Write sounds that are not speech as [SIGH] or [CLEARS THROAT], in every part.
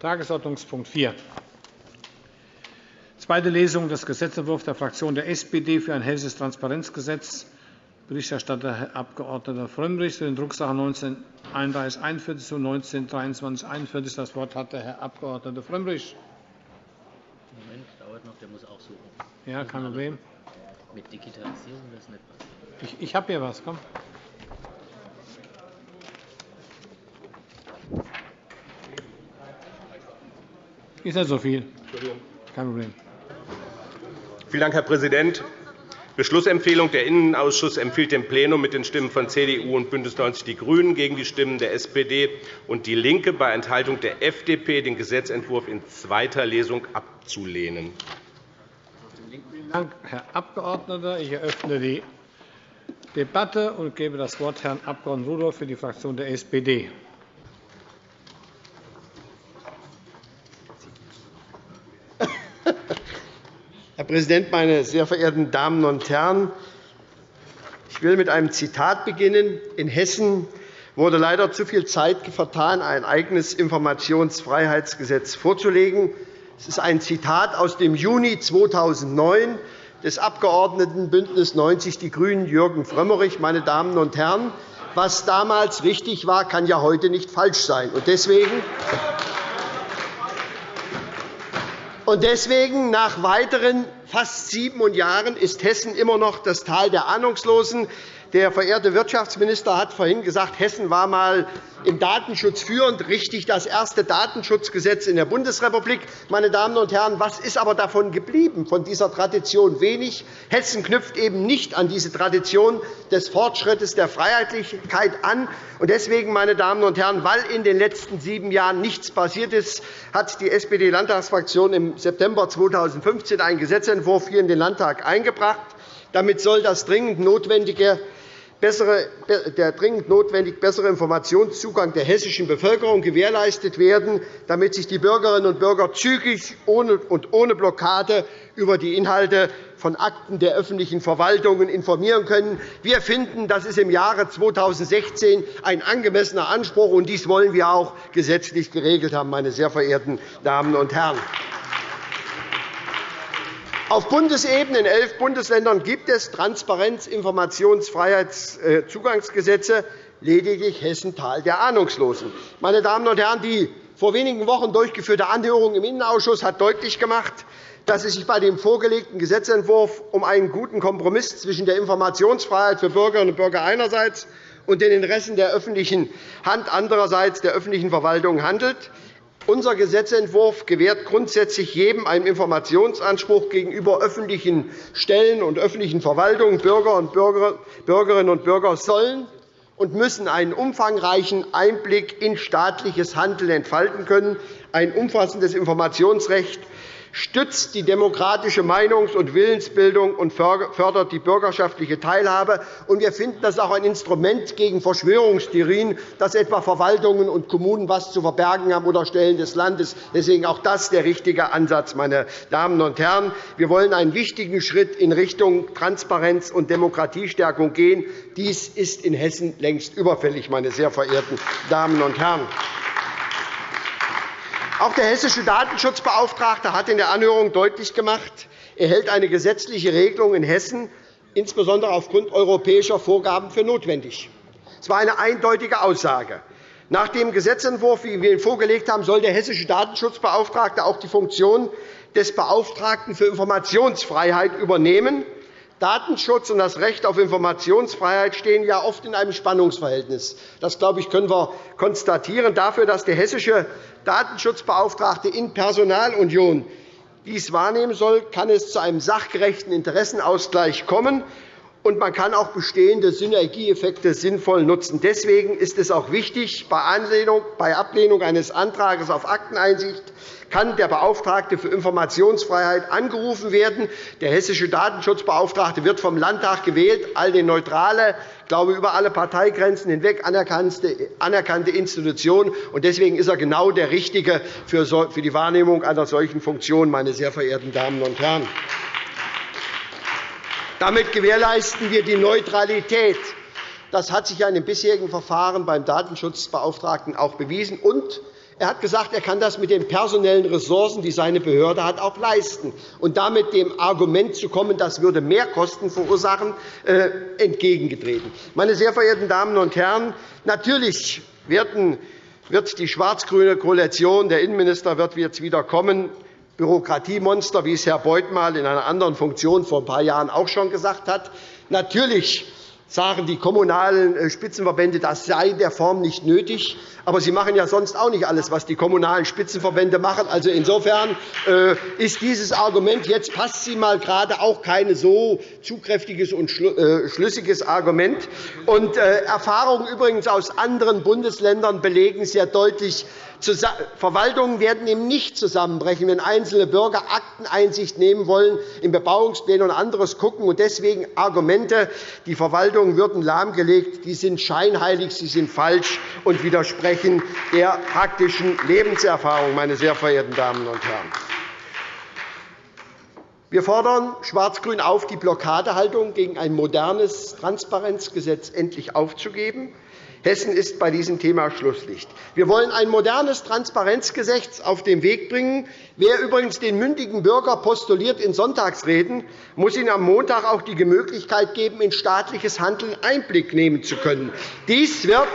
Tagesordnungspunkt 4. Zweite Lesung des Gesetzentwurfs der Fraktion der SPD für ein hessisches Transparenzgesetz. Berichterstatter Herr Abg. Frömmrich zu den Drucksachen 19 31 41 und 19 23 41. Das Wort hat der Herr Abg. Frömmrich. Moment, dauert noch, der muss auch suchen. Ja, kein Problem. Mit Digitalisierung das nicht passiert. Ich, ich habe hier was. Komm. Ist nicht so viel. Kein Problem. Vielen Dank, Herr Präsident. Beschlussempfehlung. Der Innenausschuss empfiehlt dem Plenum mit den Stimmen von CDU und BÜNDNIS 90 die GRÜNEN gegen die Stimmen der SPD und DIE LINKE bei Enthaltung der FDP den Gesetzentwurf in zweiter Lesung abzulehnen. Vielen Dank, Herr Abgeordneter. Ich eröffne die Debatte und gebe das Wort Herrn Abg. Rudolph für die Fraktion der SPD. Präsident, meine sehr verehrten Damen und Herren! Ich will mit einem Zitat beginnen. In Hessen wurde leider zu viel Zeit vertan, ein eigenes Informationsfreiheitsgesetz vorzulegen. Es ist ein Zitat aus dem Juni 2009 des Abgeordneten BÜNDNIS 90 die GRÜNEN Jürgen Frömmrich. Meine Damen und Herren, was damals richtig war, kann ja heute nicht falsch sein. Deswegen deswegen, nach weiteren fast sieben Jahren, ist Hessen immer noch das Tal der Ahnungslosen. Der verehrte Wirtschaftsminister hat vorhin gesagt, Hessen war einmal im Datenschutz führend, richtig das erste Datenschutzgesetz in der Bundesrepublik. Meine Damen und Herren, was ist aber davon geblieben, von dieser Tradition? Wenig. Hessen knüpft eben nicht an diese Tradition des Fortschrittes der Freiheitlichkeit an. Deswegen, meine Damen und Herren, weil in den letzten sieben Jahren nichts passiert ist, hat die SPD-Landtagsfraktion im September 2015 einen Gesetzentwurf hier in den Landtag eingebracht. Damit soll das dringend notwendige der dringend notwendige bessere Informationszugang der hessischen Bevölkerung gewährleistet werden, damit sich die Bürgerinnen und Bürger zügig und ohne Blockade über die Inhalte von Akten der öffentlichen Verwaltungen informieren können. Wir finden, das ist im Jahre 2016 ein angemessener Anspruch, und dies wollen wir auch gesetzlich geregelt haben, meine sehr verehrten Damen und Herren. Auf Bundesebene in elf Bundesländern gibt es Transparenz-, Informationsfreiheitszugangsgesetze, lediglich Hessen Tal der Ahnungslosen. Meine Damen und Herren, die vor wenigen Wochen durchgeführte Anhörung im Innenausschuss hat deutlich gemacht, dass es sich bei dem vorgelegten Gesetzentwurf um einen guten Kompromiss zwischen der Informationsfreiheit für Bürgerinnen und Bürger einerseits und den Interessen der öffentlichen Hand andererseits der öffentlichen Verwaltung handelt. Unser Gesetzentwurf gewährt grundsätzlich jedem einen Informationsanspruch gegenüber öffentlichen Stellen und öffentlichen Verwaltungen. Bürger und Bürgerinnen und Bürger sollen und müssen einen umfangreichen Einblick in staatliches Handeln entfalten können. Ein umfassendes Informationsrecht stützt die demokratische Meinungs- und Willensbildung und fördert die bürgerschaftliche Teilhabe. Wir finden, das auch ein Instrument gegen Verschwörungstheorien, dass etwa Verwaltungen und Kommunen etwas zu verbergen haben oder Stellen des Landes. Deswegen auch das der richtige Ansatz, meine Damen und Herren. Wir wollen einen wichtigen Schritt in Richtung Transparenz und Demokratiestärkung gehen. Dies ist in Hessen längst überfällig, meine sehr verehrten Damen und Herren. Auch der hessische Datenschutzbeauftragte hat in der Anhörung deutlich gemacht, er hält eine gesetzliche Regelung in Hessen insbesondere aufgrund europäischer Vorgaben für notwendig. Es war eine eindeutige Aussage. Nach dem Gesetzentwurf, wie wir ihn vorgelegt haben, soll der hessische Datenschutzbeauftragte auch die Funktion des Beauftragten für Informationsfreiheit übernehmen. Datenschutz und das Recht auf Informationsfreiheit stehen ja oft in einem Spannungsverhältnis. Das glaube ich, können wir konstatieren. Dafür, dass der hessische Datenschutzbeauftragte in Personalunion dies wahrnehmen soll, kann es zu einem sachgerechten Interessenausgleich kommen und man kann auch bestehende Synergieeffekte sinnvoll nutzen. Deswegen ist es auch wichtig, bei Ablehnung eines Antrags auf Akteneinsicht kann der Beauftragte für Informationsfreiheit angerufen werden. Der hessische Datenschutzbeauftragte wird vom Landtag gewählt, eine neutrale, ich glaube, über alle Parteigrenzen hinweg anerkannte Institution. Deswegen ist er genau der Richtige für die Wahrnehmung einer solchen Funktion, meine sehr verehrten Damen und Herren. Damit gewährleisten wir die Neutralität. Das hat sich in den bisherigen Verfahren beim Datenschutzbeauftragten auch bewiesen. Und Er hat gesagt, er kann das mit den personellen Ressourcen, die seine Behörde hat, auch leisten. Und damit dem Argument zu kommen, das würde mehr Kosten verursachen, äh, entgegengetreten. Meine sehr verehrten Damen und Herren, natürlich wird die schwarz-grüne Koalition, der Innenminister wird jetzt wieder kommen, Bürokratiemonster, wie es Herr Beuth mal in einer anderen Funktion vor ein paar Jahren auch schon gesagt hat. Natürlich sagen die kommunalen äh, Spitzenverbände, das sei der Form nicht nötig. Aber sie machen ja sonst auch nicht alles, was die kommunalen Spitzenverbände machen. Also insofern äh, ist dieses Argument, jetzt passt sie mal gerade, auch kein so zugkräftiges und äh, schlüssiges Argument. Und Erfahrungen übrigens aus anderen Bundesländern belegen sehr deutlich, Verwaltungen werden eben nicht zusammenbrechen, wenn einzelne Bürger Akteneinsicht nehmen wollen, in Bebauungspläne und anderes gucken. Deswegen Argumente, die Verwaltungen würden lahmgelegt, die sind scheinheilig, sie sind falsch und widersprechen der praktischen Lebenserfahrung, meine sehr verehrten Damen und Herren. Wir fordern Schwarz-Grün auf, die Blockadehaltung gegen ein modernes Transparenzgesetz endlich aufzugeben. Hessen ist bei diesem Thema Schlusslicht. Wir wollen ein modernes Transparenzgesetz auf den Weg bringen. Wer übrigens den mündigen Bürger postuliert in Sonntagsreden, muss ihm am Montag auch die Möglichkeit geben, in staatliches Handeln Einblick nehmen zu können. Dies wird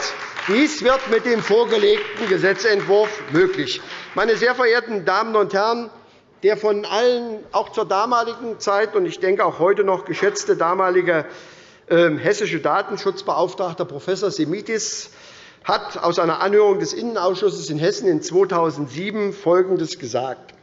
dies wird mit dem vorgelegten Gesetzentwurf möglich. Meine sehr verehrten Damen und Herren, der von allen auch zur damaligen Zeit und ich denke auch heute noch geschätzte damalige hessische Datenschutzbeauftragter Prof. Semitis hat aus einer Anhörung des Innenausschusses in Hessen in 2007 Folgendes gesagt.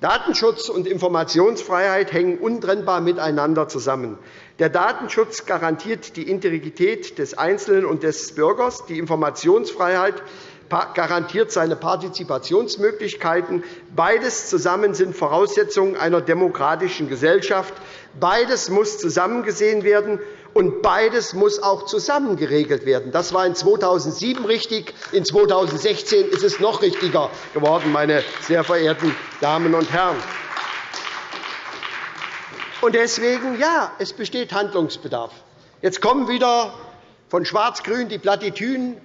Datenschutz und Informationsfreiheit hängen untrennbar miteinander zusammen. Der Datenschutz garantiert die Integrität des Einzelnen und des Bürgers. Die Informationsfreiheit garantiert seine Partizipationsmöglichkeiten. Beides zusammen sind Voraussetzungen einer demokratischen Gesellschaft. Beides muss zusammengesehen werden. Und beides muss auch zusammen geregelt werden. Das war in 2007 richtig. In 2016 ist es noch richtiger geworden, meine sehr verehrten Damen und Herren. Und deswegen, ja, es besteht Handlungsbedarf. Jetzt kommen wieder von Schwarz-Grün die Plattitüden.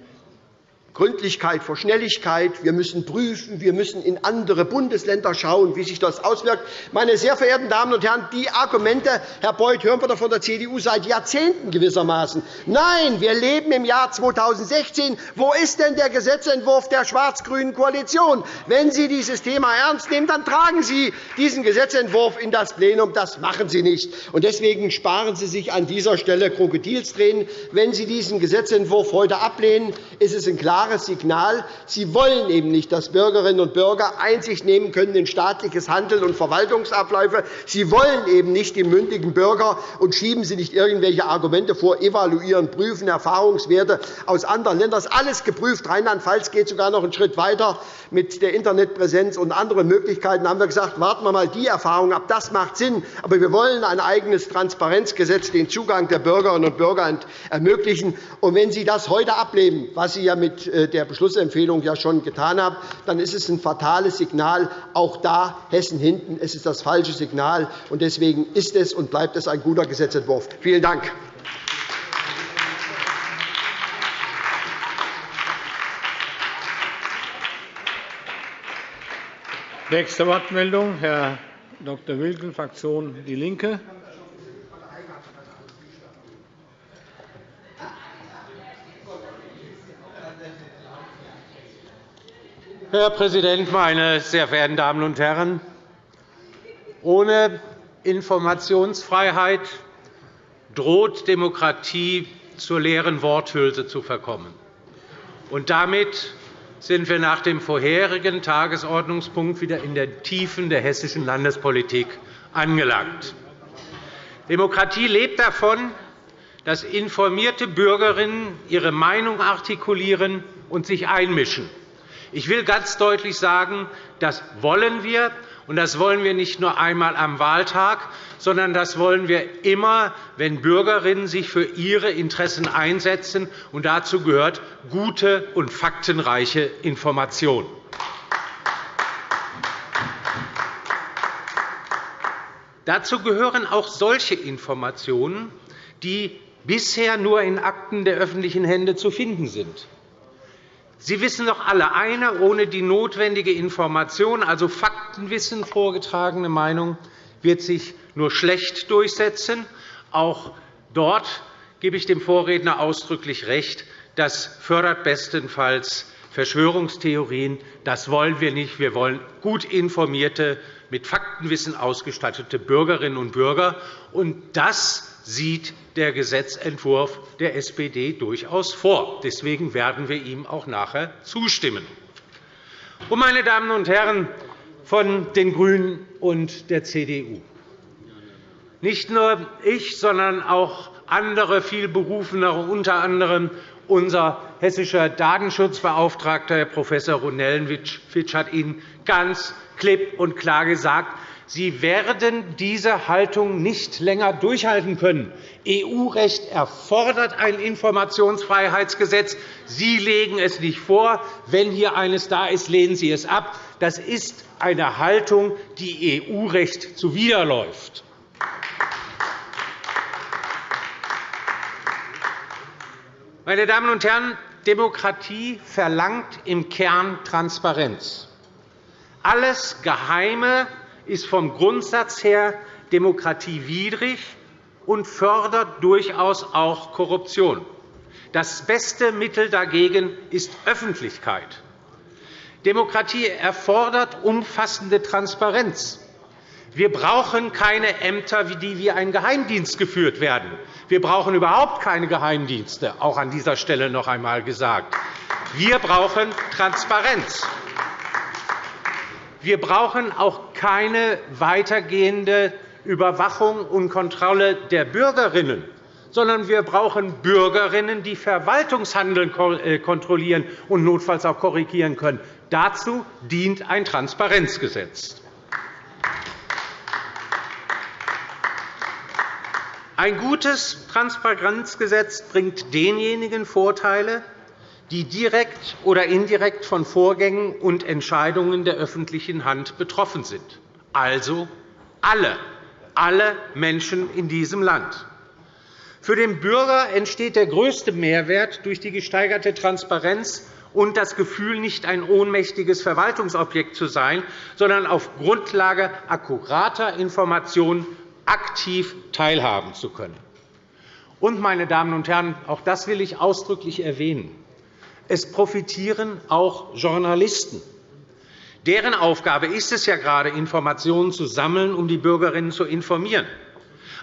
Gründlichkeit vor Schnelligkeit. Wir müssen prüfen, wir müssen in andere Bundesländer schauen, wie sich das auswirkt. Meine sehr verehrten Damen und Herren, die Argumente, Herr Beuth, hören wir doch von der CDU seit Jahrzehnten gewissermaßen. Nein, wir leben im Jahr 2016. Wo ist denn der Gesetzentwurf der schwarz-grünen Koalition? Wenn Sie dieses Thema ernst nehmen, dann tragen Sie diesen Gesetzentwurf in das Plenum. Das machen Sie nicht. Deswegen sparen Sie sich an dieser Stelle Krokodilstränen. Wenn Sie diesen Gesetzentwurf heute ablehnen, ist es ein klares klares Signal. Sie wollen eben nicht, dass Bürgerinnen und Bürger Einsicht nehmen können in staatliches Handeln und Verwaltungsabläufe. Sie wollen eben nicht die mündigen Bürger und schieben Sie nicht irgendwelche Argumente vor, evaluieren, prüfen, Erfahrungswerte aus anderen Ländern. Das ist alles geprüft. Rheinland-Pfalz geht sogar noch einen Schritt weiter mit der Internetpräsenz und anderen Möglichkeiten. Da haben wir gesagt, warten wir einmal die Erfahrung ab. Das macht Sinn. Aber wir wollen ein eigenes Transparenzgesetz, den Zugang der Bürgerinnen und Bürger ermöglichen. Und wenn Sie das heute ablehnen, was Sie ja mit der Beschlussempfehlung ja schon getan habe, dann ist es ein fatales Signal. Auch da Hessen hinten. Es ist das falsche Signal. und Deswegen ist es und bleibt es ein guter Gesetzentwurf. Vielen Dank. Nächste Wortmeldung, Herr Dr. Wilken, Fraktion DIE LINKE. Herr Präsident, meine sehr verehrten Damen und Herren! Ohne Informationsfreiheit droht Demokratie zur leeren Worthülse zu verkommen. Und damit sind wir nach dem vorherigen Tagesordnungspunkt wieder in den Tiefen der hessischen Landespolitik angelangt. Demokratie lebt davon, dass informierte Bürgerinnen ihre Meinung artikulieren und sich einmischen. Ich will ganz deutlich sagen, das wollen wir. Und das wollen wir nicht nur einmal am Wahltag, sondern das wollen wir immer, wenn Bürgerinnen sich für ihre Interessen einsetzen. Und dazu gehört gute und faktenreiche Information. Dazu gehören auch solche Informationen, die bisher nur in Akten der öffentlichen Hände zu finden sind. Sie wissen doch alle, eine ohne die notwendige Information, also Faktenwissen, vorgetragene Meinung, wird sich nur schlecht durchsetzen. Auch dort gebe ich dem Vorredner ausdrücklich recht. Das fördert bestenfalls Verschwörungstheorien. Das wollen wir nicht. Wir wollen gut informierte, mit Faktenwissen ausgestattete Bürgerinnen und Bürger. Und das sieht der Gesetzentwurf der SPD durchaus vor. Deswegen werden wir ihm auch nachher zustimmen. meine Damen und Herren von den GRÜNEN und der CDU, nicht nur ich, sondern auch andere vielberufenere, unter anderem unser hessischer Datenschutzbeauftragter, Herr Prof. Ronellenwitsch, hat Ihnen ganz klipp und klar gesagt, Sie werden diese Haltung nicht länger durchhalten können. EU-Recht erfordert ein Informationsfreiheitsgesetz. Sie legen es nicht vor. Wenn hier eines da ist, lehnen Sie es ab. Das ist eine Haltung, die EU-Recht zuwiderläuft. Meine Damen und Herren, Demokratie verlangt im Kern Transparenz. Alles Geheime ist vom Grundsatz her demokratiewidrig und fördert durchaus auch Korruption. Das beste Mittel dagegen ist Öffentlichkeit. Demokratie erfordert umfassende Transparenz. Wir brauchen keine Ämter, die wie ein Geheimdienst geführt werden. Wir brauchen überhaupt keine Geheimdienste, auch an dieser Stelle noch einmal gesagt. Wir brauchen Transparenz. Wir brauchen auch keine weitergehende Überwachung und Kontrolle der Bürgerinnen, sondern wir brauchen Bürgerinnen, die Verwaltungshandeln äh, kontrollieren und notfalls auch korrigieren können. Dazu dient ein Transparenzgesetz. Ein gutes Transparenzgesetz bringt denjenigen Vorteile, die direkt oder indirekt von Vorgängen und Entscheidungen der öffentlichen Hand betroffen sind, also alle, alle Menschen in diesem Land. Für den Bürger entsteht der größte Mehrwert durch die gesteigerte Transparenz und das Gefühl, nicht ein ohnmächtiges Verwaltungsobjekt zu sein, sondern auf Grundlage akkurater Informationen aktiv teilhaben zu können. Und, meine Damen und Herren, auch das will ich ausdrücklich erwähnen. Es profitieren auch Journalisten. Deren Aufgabe ist es ja gerade, Informationen zu sammeln, um die Bürgerinnen zu informieren.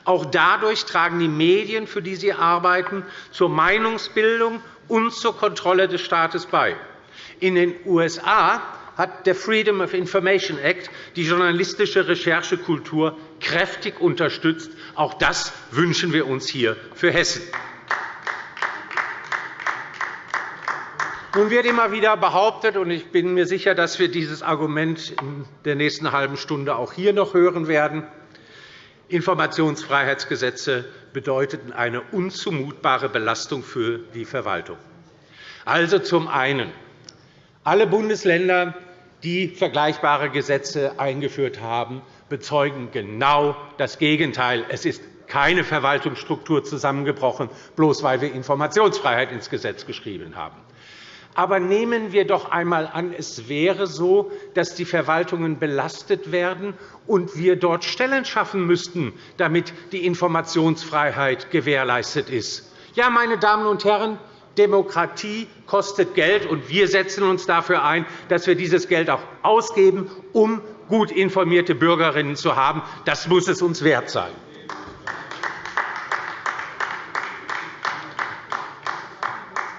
Auch dadurch tragen die Medien, für die sie arbeiten, zur Meinungsbildung und zur Kontrolle des Staates bei. In den USA hat der Freedom of Information Act die journalistische Recherchekultur kräftig unterstützt. Auch das wünschen wir uns hier für Hessen. Nun wird immer wieder behauptet, und ich bin mir sicher, dass wir dieses Argument in der nächsten halben Stunde auch hier noch hören werden, Informationsfreiheitsgesetze bedeuteten eine unzumutbare Belastung für die Verwaltung. Also zum einen. Alle Bundesländer, die vergleichbare Gesetze eingeführt haben, bezeugen genau das Gegenteil. Es ist keine Verwaltungsstruktur zusammengebrochen, bloß weil wir Informationsfreiheit ins Gesetz geschrieben haben. Aber nehmen wir doch einmal an, es wäre so, dass die Verwaltungen belastet werden und wir dort Stellen schaffen müssten, damit die Informationsfreiheit gewährleistet ist. Ja, meine Damen und Herren, Demokratie kostet Geld, und wir setzen uns dafür ein, dass wir dieses Geld auch ausgeben, um gut informierte Bürgerinnen zu haben. Das muss es uns wert sein.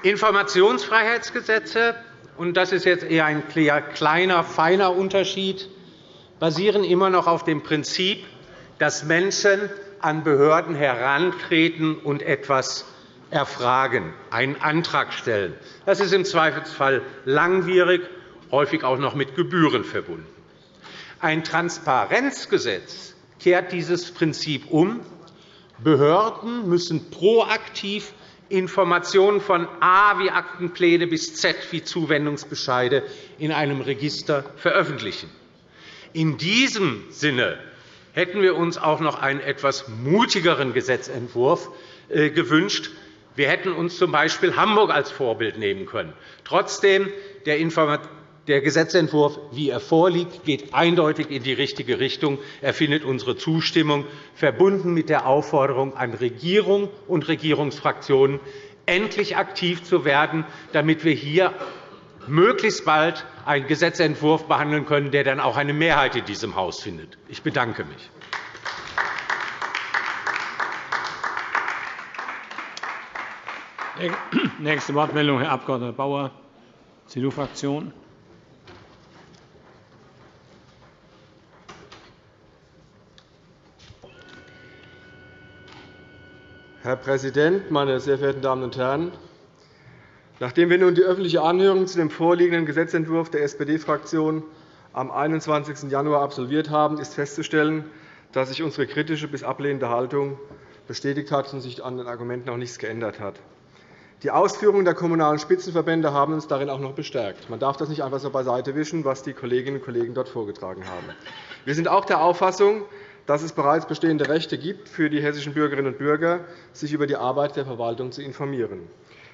Informationsfreiheitsgesetze, und das ist jetzt eher ein kleiner, feiner Unterschied, basieren immer noch auf dem Prinzip, dass Menschen an Behörden herantreten und etwas erfragen, einen Antrag stellen. Das ist im Zweifelsfall langwierig, häufig auch noch mit Gebühren verbunden. Ein Transparenzgesetz kehrt dieses Prinzip um. Behörden müssen proaktiv Informationen von A wie Aktenpläne bis Z wie Zuwendungsbescheide in einem Register veröffentlichen. In diesem Sinne hätten wir uns auch noch einen etwas mutigeren Gesetzentwurf äh, gewünscht. Wir hätten uns z. B. Hamburg als Vorbild nehmen können. Trotzdem, der Gesetzentwurf, wie er vorliegt, geht eindeutig in die richtige Richtung. Er findet unsere Zustimmung, verbunden mit der Aufforderung an Regierung und Regierungsfraktionen, endlich aktiv zu werden, damit wir hier möglichst bald einen Gesetzentwurf behandeln können, der dann auch eine Mehrheit in diesem Haus findet. Ich bedanke mich. Nächste Wortmeldung, Herr Abg. Bauer, CDU-Fraktion. Herr Präsident, meine sehr verehrten Damen und Herren! Nachdem wir nun die öffentliche Anhörung zu dem vorliegenden Gesetzentwurf der SPD-Fraktion am 21. Januar absolviert haben, ist festzustellen, dass sich unsere kritische bis ablehnende Haltung bestätigt hat und sich an den Argumenten auch nichts geändert hat. Die Ausführungen der Kommunalen Spitzenverbände haben uns darin auch noch bestärkt. Man darf das nicht einfach so beiseite wischen, was die Kolleginnen und Kollegen dort vorgetragen haben. Wir sind auch der Auffassung, dass es bereits bestehende Rechte gibt für die hessischen Bürgerinnen und Bürger, sich über die Arbeit der Verwaltung zu informieren.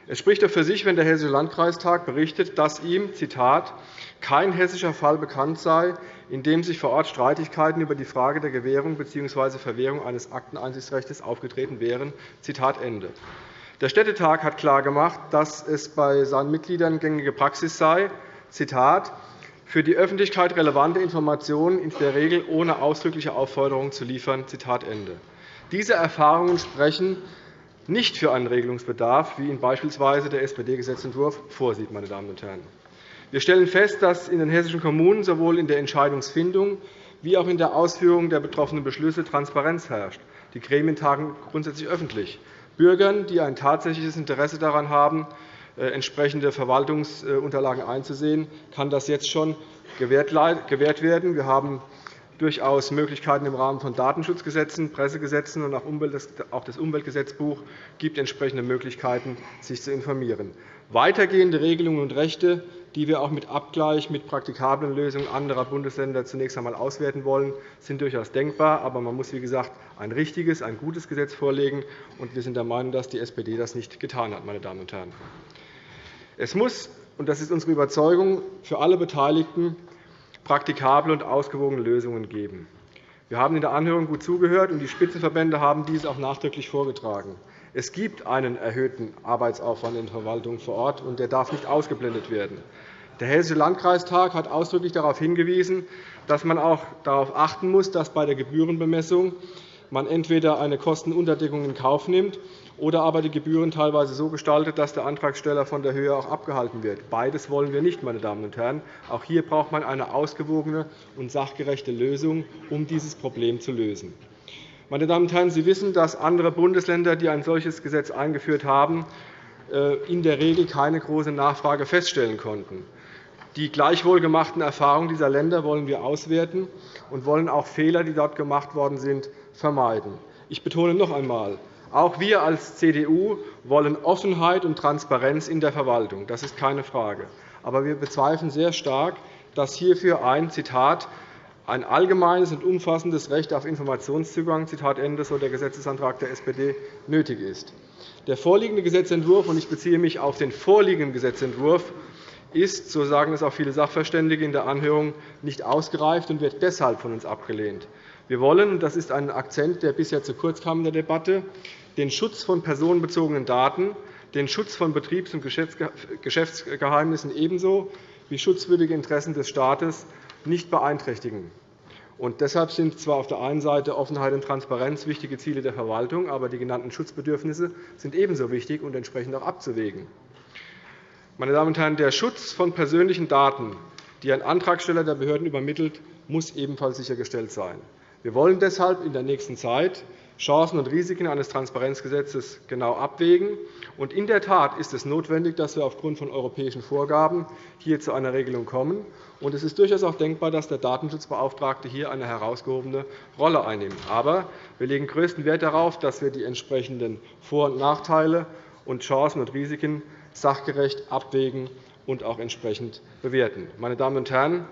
Es spricht doch für sich, wenn der Hessische Landkreistag berichtet, dass ihm Zitat, kein hessischer Fall bekannt sei, in dem sich vor Ort Streitigkeiten über die Frage der Gewährung bzw. Verwehrung eines Akteneinsichtsrechts aufgetreten wären. Zitat Ende. Der Städtetag hat klargemacht, dass es bei seinen Mitgliedern gängige Praxis sei, Zitat, für die Öffentlichkeit relevante Informationen in der Regel ohne ausdrückliche Aufforderung zu liefern. Diese Erfahrungen sprechen nicht für einen Regelungsbedarf, wie ihn beispielsweise der SPD-Gesetzentwurf vorsieht. Meine Damen und Herren. Wir stellen fest, dass in den hessischen Kommunen sowohl in der Entscheidungsfindung wie auch in der Ausführung der betroffenen Beschlüsse Transparenz herrscht. Die Gremien tagen grundsätzlich öffentlich. Bürgern, die ein tatsächliches Interesse daran haben, entsprechende Verwaltungsunterlagen einzusehen, kann das jetzt schon gewährt werden. Wir haben durchaus Möglichkeiten im Rahmen von Datenschutzgesetzen, Pressegesetzen und auch das Umweltgesetzbuch gibt entsprechende Möglichkeiten, sich zu informieren. Weitergehende Regelungen und Rechte, die wir auch mit Abgleich mit praktikablen Lösungen anderer Bundesländer zunächst einmal auswerten wollen, sind durchaus denkbar. Aber man muss, wie gesagt, ein richtiges, ein gutes Gesetz vorlegen. Und wir sind der Meinung, dass die SPD das nicht getan hat. Meine Damen und Herren. Es muss, und das ist unsere Überzeugung, für alle Beteiligten praktikable und ausgewogene Lösungen geben. Wir haben in der Anhörung gut zugehört, und die Spitzenverbände haben dies auch nachdrücklich vorgetragen. Es gibt einen erhöhten Arbeitsaufwand in der Verwaltung vor Ort, und der darf nicht ausgeblendet werden. Der Hessische Landkreistag hat ausdrücklich darauf hingewiesen, dass man auch darauf achten muss, dass bei der Gebührenbemessung man entweder eine Kostenunterdeckung in Kauf nimmt oder aber die Gebühren teilweise so gestaltet, dass der Antragsteller von der Höhe auch abgehalten wird. Beides wollen wir nicht. Meine Damen und Herren. Auch hier braucht man eine ausgewogene und sachgerechte Lösung, um dieses Problem zu lösen. Meine Damen und Herren, Sie wissen, dass andere Bundesländer, die ein solches Gesetz eingeführt haben, äh, in der Regel keine große Nachfrage feststellen konnten. Die gleichwohl gemachten Erfahrungen dieser Länder wollen wir auswerten und wollen auch Fehler, die dort gemacht worden sind, vermeiden. Ich betone noch einmal, auch wir als CDU wollen Offenheit und Transparenz in der Verwaltung. Das ist keine Frage. Aber wir bezweifeln sehr stark, dass hierfür ein Zitat ein allgemeines und umfassendes Recht auf Informationszugang Zitat Ende, so der Gesetzesantrag der SPD, nötig ist. Der vorliegende Gesetzentwurf, und ich beziehe mich auf den vorliegenden Gesetzentwurf, ist, so sagen es auch viele Sachverständige in der Anhörung, nicht ausgereift und wird deshalb von uns abgelehnt. Wir wollen, und das ist ein Akzent, der bisher zu kurz kam in der Debatte, den Schutz von personenbezogenen Daten, den Schutz von Betriebs- und Geschäftsgeheimnissen ebenso wie schutzwürdige Interessen des Staates nicht beeinträchtigen. Und deshalb sind zwar auf der einen Seite Offenheit und Transparenz wichtige Ziele der Verwaltung, aber die genannten Schutzbedürfnisse sind ebenso wichtig und entsprechend auch abzuwägen. Meine Damen und Herren, der Schutz von persönlichen Daten, die ein Antragsteller der Behörden übermittelt, muss ebenfalls sichergestellt sein. Wir wollen deshalb in der nächsten Zeit Chancen und Risiken eines Transparenzgesetzes genau abwägen. in der Tat ist es notwendig, dass wir aufgrund von europäischen Vorgaben hier zu einer Regelung kommen. es ist durchaus auch denkbar, dass der Datenschutzbeauftragte hier eine herausgehobene Rolle einnimmt. Aber wir legen größten Wert darauf, dass wir die entsprechenden Vor- und Nachteile und Chancen und Risiken sachgerecht abwägen und auch entsprechend bewerten. Meine Damen und Herren,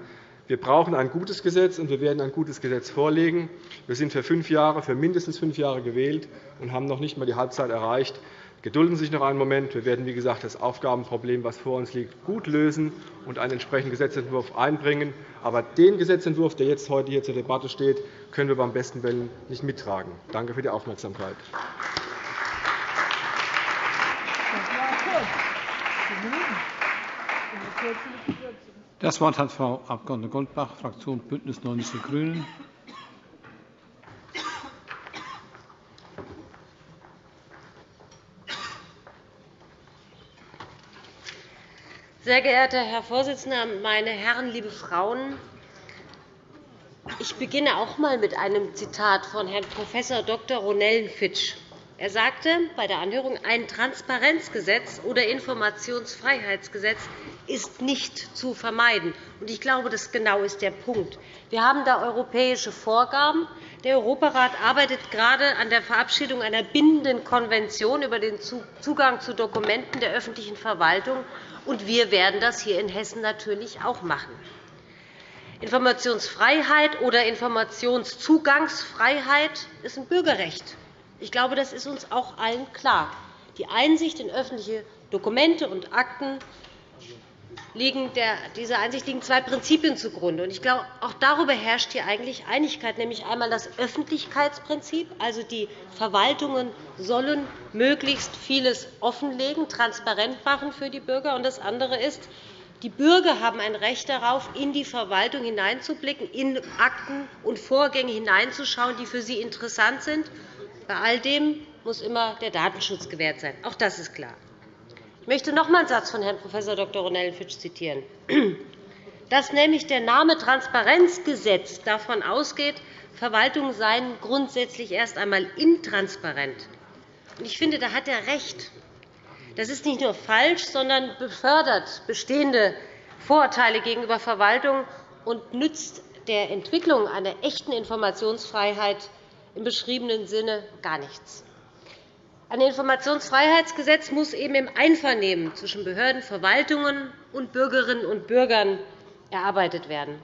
wir brauchen ein gutes Gesetz, und wir werden ein gutes Gesetz vorlegen. Wir sind für fünf Jahre, für mindestens fünf Jahre gewählt und haben noch nicht einmal die Halbzeit erreicht. gedulden Sie sich noch einen Moment. Wir werden, wie gesagt, das Aufgabenproblem, das vor uns liegt, gut lösen und einen entsprechenden Gesetzentwurf einbringen. Aber den Gesetzentwurf, der jetzt heute hier zur Debatte steht, können wir beim besten Willen nicht mittragen. Danke für die Aufmerksamkeit. Das Wort hat Frau Abg. Goldbach, Fraktion BÜNDNIS 90 die GRÜNEN. Sehr geehrter Herr Vorsitzender, meine Herren, liebe Frauen! Ich beginne auch einmal mit einem Zitat von Herrn Prof. Dr. Ronellenfitsch. Er sagte bei der Anhörung, ein Transparenzgesetz oder Informationsfreiheitsgesetz ist nicht zu vermeiden. Ich glaube, das genau ist der Punkt. Wir haben da europäische Vorgaben. Der Europarat arbeitet gerade an der Verabschiedung einer bindenden Konvention über den Zugang zu Dokumenten der öffentlichen Verwaltung. und Wir werden das hier in Hessen natürlich auch machen. Informationsfreiheit oder Informationszugangsfreiheit ist ein Bürgerrecht. Ich glaube, das ist uns auch allen klar. Die Einsicht in öffentliche Dokumente und Akten liegen dieser Einsicht liegen zwei Prinzipien zugrunde. Ich glaube, auch darüber herrscht hier eigentlich Einigkeit, nämlich einmal das Öffentlichkeitsprinzip, also die Verwaltungen sollen möglichst vieles offenlegen, transparent machen für die Bürger. Und das andere ist, die Bürger haben ein Recht darauf, in die Verwaltung hineinzublicken, in Akten und Vorgänge hineinzuschauen, die für sie interessant sind bei all dem muss immer der Datenschutz gewährt sein. Auch das ist klar. Ich möchte noch einmal einen Satz von Herrn Prof. Dr. Ronellenfitsch zitieren, [CLEARS THROAT] dass nämlich der Name Transparenzgesetz davon ausgeht, Verwaltungen seien grundsätzlich erst einmal intransparent. Ich finde, da hat er recht. Das ist nicht nur falsch, sondern befördert bestehende Vorurteile gegenüber Verwaltungen und nützt der Entwicklung einer echten Informationsfreiheit im beschriebenen Sinne gar nichts. Ein Informationsfreiheitsgesetz muss eben im Einvernehmen zwischen Behörden, Verwaltungen und Bürgerinnen und Bürgern erarbeitet werden.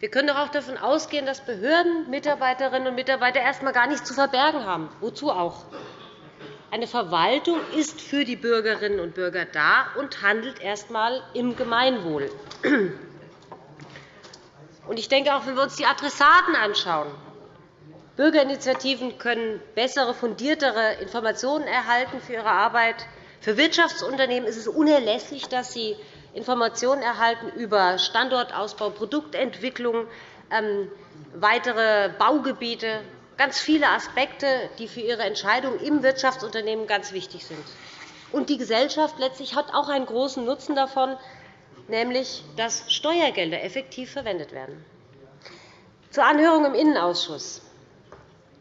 Wir können doch auch davon ausgehen, dass Behörden, Mitarbeiterinnen und Mitarbeiter erst einmal gar nichts zu verbergen haben. Wozu auch? Eine Verwaltung ist für die Bürgerinnen und Bürger da und handelt erst einmal im Gemeinwohl. Ich denke, auch wenn wir uns die Adressaten anschauen, Bürgerinitiativen können bessere, fundiertere Informationen erhalten für ihre Arbeit. Für Wirtschaftsunternehmen ist es unerlässlich, dass sie Informationen erhalten über Standortausbau, Produktentwicklung, ähm, weitere Baugebiete, ganz viele Aspekte, die für ihre Entscheidungen im Wirtschaftsunternehmen ganz wichtig sind. Und die Gesellschaft letztlich hat auch einen großen Nutzen davon, nämlich dass Steuergelder effektiv verwendet werden. Zur Anhörung im Innenausschuss.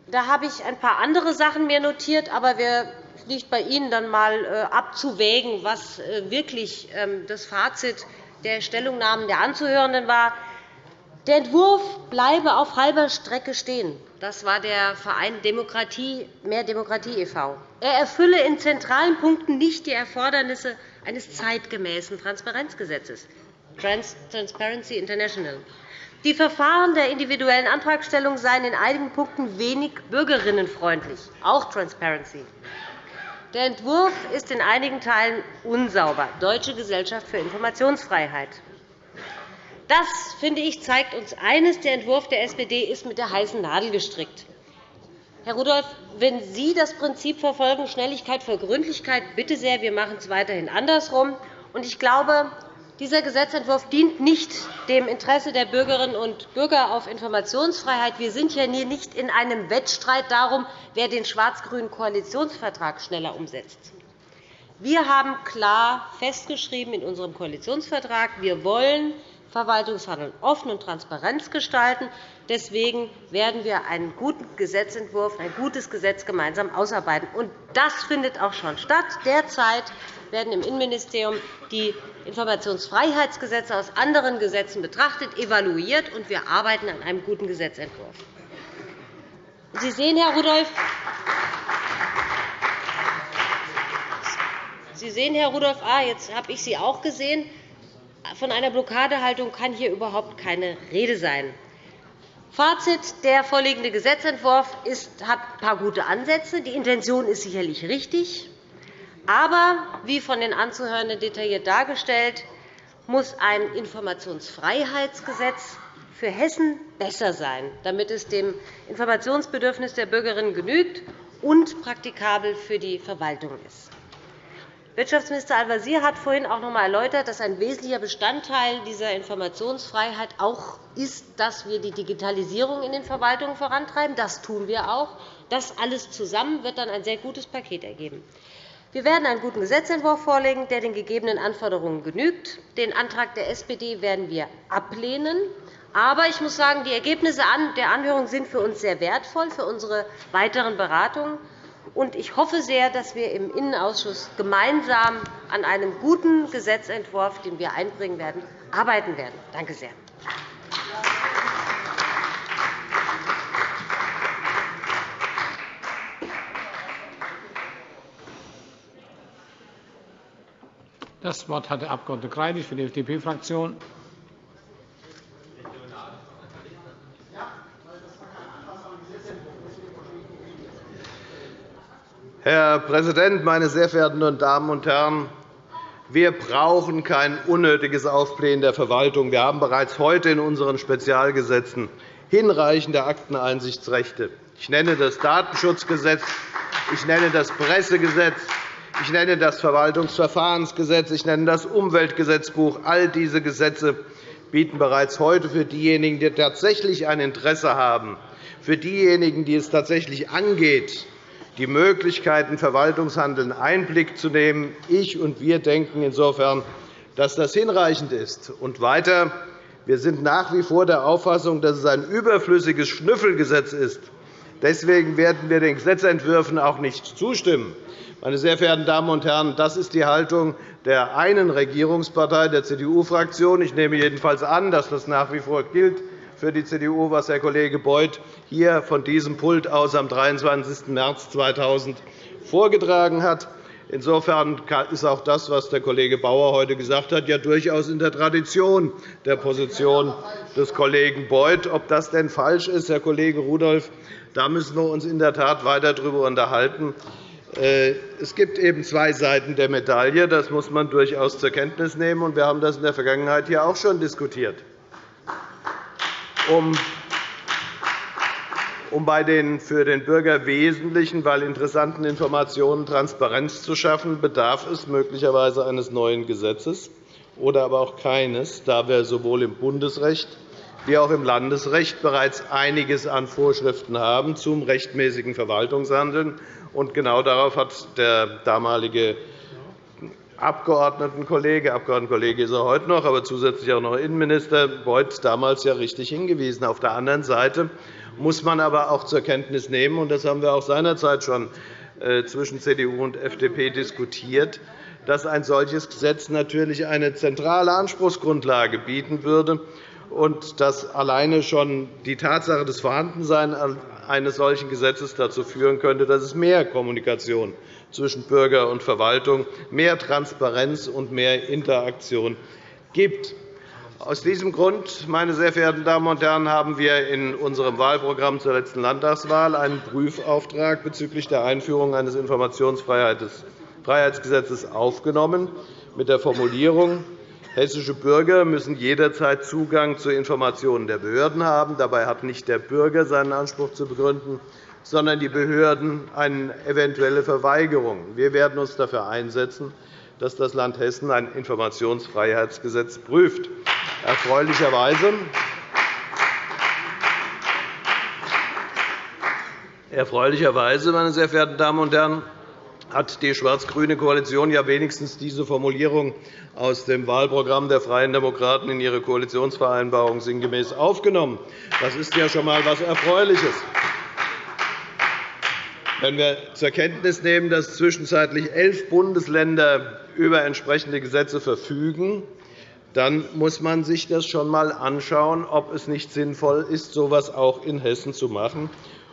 Da habe ich ein paar andere Sachen mir notiert, aber es liegt bei Ihnen dann einmal äh, abzuwägen, was äh, wirklich ähm, das Fazit der Stellungnahmen der Anzuhörenden war. Der Entwurf bleibe auf halber Strecke stehen. Das war der Verein Demokratie, Mehr Demokratie e.V. Er erfülle in zentralen Punkten nicht die Erfordernisse eines zeitgemäßen Transparenzgesetzes, Transparency International. Die Verfahren der individuellen Antragstellung seien in einigen Punkten wenig bürgerinnenfreundlich, auch Transparency. Der Entwurf ist in einigen Teilen unsauber. Deutsche Gesellschaft für Informationsfreiheit. Das, finde ich, zeigt uns eines. Der Entwurf der SPD ist mit der heißen Nadel gestrickt. Herr Rudolph, wenn Sie das Prinzip verfolgen, Schnelligkeit vor Gründlichkeit, bitte sehr, wir machen es weiterhin andersherum. Ich glaube, dieser Gesetzentwurf dient nicht dem Interesse der Bürgerinnen und Bürger auf Informationsfreiheit. Wir sind hier nicht in einem Wettstreit darum, wer den schwarz-grünen Koalitionsvertrag schneller umsetzt. Wir haben klar festgeschrieben in unserem Koalitionsvertrag, wir wollen Verwaltungshandeln offen und transparent gestalten. Deswegen werden wir einen guten Gesetzentwurf, ein gutes Gesetz gemeinsam ausarbeiten. das findet auch schon statt. Derzeit werden im Innenministerium die Informationsfreiheitsgesetze aus anderen Gesetzen betrachtet, evaluiert, und wir arbeiten an einem guten Gesetzentwurf. Sie sehen, Herr Rudolph, Sie sehen, Herr Rudolph, ah, jetzt habe ich Sie auch gesehen. Von einer Blockadehaltung kann hier überhaupt keine Rede sein. Fazit. Der vorliegende Gesetzentwurf hat ein paar gute Ansätze. Die Intention ist sicherlich richtig. Aber, wie von den Anzuhörenden detailliert dargestellt, muss ein Informationsfreiheitsgesetz für Hessen besser sein, damit es dem Informationsbedürfnis der Bürgerinnen genügt und praktikabel für die Verwaltung ist. Wirtschaftsminister Al-Wazir hat vorhin auch noch einmal erläutert, dass ein wesentlicher Bestandteil dieser Informationsfreiheit auch ist, dass wir die Digitalisierung in den Verwaltungen vorantreiben. Das tun wir auch. Das alles zusammen wird dann ein sehr gutes Paket ergeben. Wir werden einen guten Gesetzentwurf vorlegen, der den gegebenen Anforderungen genügt. Den Antrag der SPD werden wir ablehnen. Aber ich muss sagen, die Ergebnisse der Anhörung sind für uns sehr wertvoll für unsere weiteren Beratungen. Ich hoffe sehr, dass wir im Innenausschuss gemeinsam an einem guten Gesetzentwurf, den wir einbringen werden, arbeiten werden. Danke sehr. Das Wort hat der Abg. Greilich für die FDP-Fraktion. Herr Präsident, meine sehr verehrten Damen und Herren! Wir brauchen kein unnötiges Aufblähen der Verwaltung. Wir haben bereits heute in unseren Spezialgesetzen hinreichende Akteneinsichtsrechte. Ich nenne das Datenschutzgesetz, ich nenne das Pressegesetz, ich nenne das Verwaltungsverfahrensgesetz, ich nenne das Umweltgesetzbuch. All diese Gesetze bieten bereits heute für diejenigen, die tatsächlich ein Interesse haben, für diejenigen, die es tatsächlich angeht, die Möglichkeit, in Verwaltungshandeln Einblick zu nehmen. Ich und wir denken insofern, dass das hinreichend ist. Und weiter. Wir sind nach wie vor der Auffassung, dass es ein überflüssiges Schnüffelgesetz ist. Deswegen werden wir den Gesetzentwürfen auch nicht zustimmen. Meine sehr verehrten Damen und Herren, das ist die Haltung der einen Regierungspartei, der CDU-Fraktion. Ich nehme jedenfalls an, dass das nach wie vor gilt für die CDU, was Herr Kollege Beuth hier von diesem Pult aus am 23. März 2000 vorgetragen hat. Insofern ist auch das, was der Kollege Bauer heute gesagt hat, ja durchaus in der Tradition der Position des Kollegen Beuth. Ob das denn falsch ist, Herr Kollege Rudolph, da müssen wir uns in der Tat weiter darüber unterhalten. Äh, es gibt eben zwei Seiten der Medaille. Das muss man durchaus zur Kenntnis nehmen. Wir haben das in der Vergangenheit hier auch schon diskutiert um bei den für den Bürger wesentlichen, weil interessanten Informationen Transparenz zu schaffen, bedarf es möglicherweise eines neuen Gesetzes oder aber auch keines, da wir sowohl im Bundesrecht wie auch im Landesrecht bereits einiges an Vorschriften haben zum rechtmäßigen Verwaltungshandeln. Genau darauf hat der damalige Abgeordnetenkollege, Abgeordnetenkollege ist er heute noch, aber zusätzlich auch noch Innenminister Beuth damals ja richtig hingewiesen. Auf der anderen Seite muss man aber auch zur Kenntnis nehmen, und das haben wir auch seinerzeit schon äh, zwischen CDU und FDP diskutiert, dass ein solches Gesetz natürlich eine zentrale Anspruchsgrundlage bieten würde und dass alleine schon die Tatsache des Vorhandenseins eines solchen Gesetzes dazu führen könnte, dass es mehr Kommunikation zwischen Bürger und Verwaltung, mehr Transparenz und mehr Interaktion gibt. Aus diesem Grund, meine sehr verehrten Damen und Herren, haben wir in unserem Wahlprogramm zur letzten Landtagswahl einen Prüfauftrag bezüglich der Einführung eines Informationsfreiheitsgesetzes aufgenommen, mit der Formulierung, hessische Bürger müssen jederzeit Zugang zu Informationen der Behörden haben. Dabei hat nicht der Bürger seinen Anspruch zu begründen, sondern die Behörden eine eventuelle Verweigerung. Wir werden uns dafür einsetzen, dass das Land Hessen ein Informationsfreiheitsgesetz prüft. Erfreulicherweise Erfreulicherweise, meine sehr verehrten Damen und Herren, hat die schwarz-grüne Koalition ja wenigstens diese Formulierung aus dem Wahlprogramm der Freien Demokraten in ihre Koalitionsvereinbarung sinngemäß aufgenommen. Das ist ja schon einmal etwas Erfreuliches. Wenn wir zur Kenntnis nehmen, dass zwischenzeitlich elf Bundesländer über entsprechende Gesetze verfügen, dann muss man sich das schon einmal anschauen, ob es nicht sinnvoll ist, so etwas auch in Hessen zu machen,